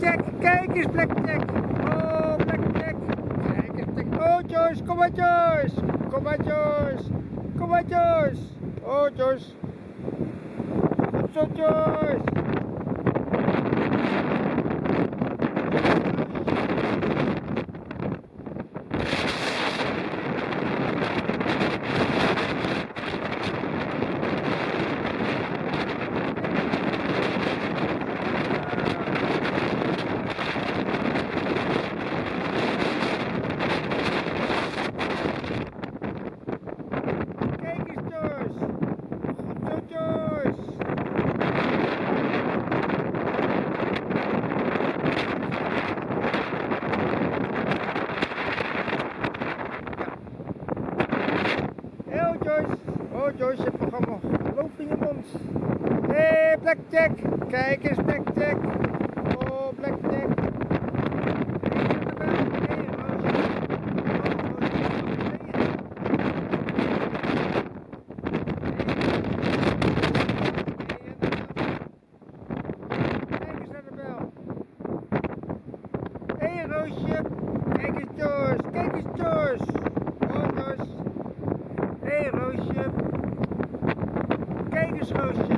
Blackjack, kijk eens Blackjack. Oh, Blackjack. Kijk eens Blackjack. Oh, Joyce, kom maar Joyce. Kom maar Joyce. Kom maar Joyce. Oh, Joyce. Goed zo, Joyce. Kijk eens Joyce. Goed zo, Joyce. Oh Joyce. Joyce, nog allemaal geloof in je mond. Hé, hey, Blackjack. Kijk eens Blackjack. Oh, Blackjack. Hey, Roosje. Roosje. Kijk eens naar de bel. Hé hey, Roosje. Kijk eens Joyce. Kijk eens Joyce. Oh Joyce. Hé hey, Roosje. Kijk eens